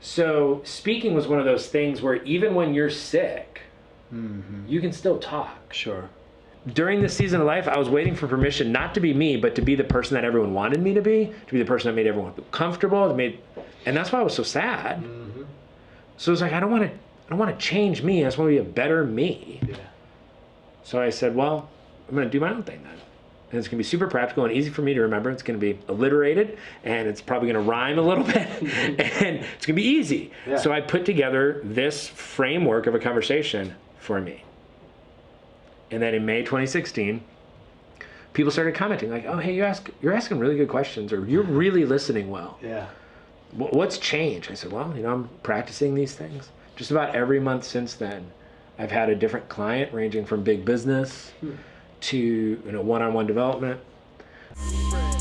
So speaking was one of those things where even when you're sick, Mm-hmm. you can still talk. Sure. During this season of life, I was waiting for permission not to be me, but to be the person that everyone wanted me to be, to be the person that made everyone feel comfortable, that made, and that's why I was so sad. Mm-hmm. So it was like I don't want to, I don't want to change me. I just want to be a better me. Yeah. So I said, well, I'm going to do my own thing then. And it's going to be super practical and easy for me to remember. It's going to be alliterated and it's probably going to rhyme a little bit and it's going to be easy. Yeah. So I put together this framework of a conversation for me. And then in May 2016, people started commenting like, "Oh, hey, you ask you're asking really good questions or you're really listening well. Yeah. What's changed?" I said, "Well, you know, I'm practicing these things. Just about every month since then, I've had a different client ranging from big business hmm. To, you know, one-on-one development. Spread.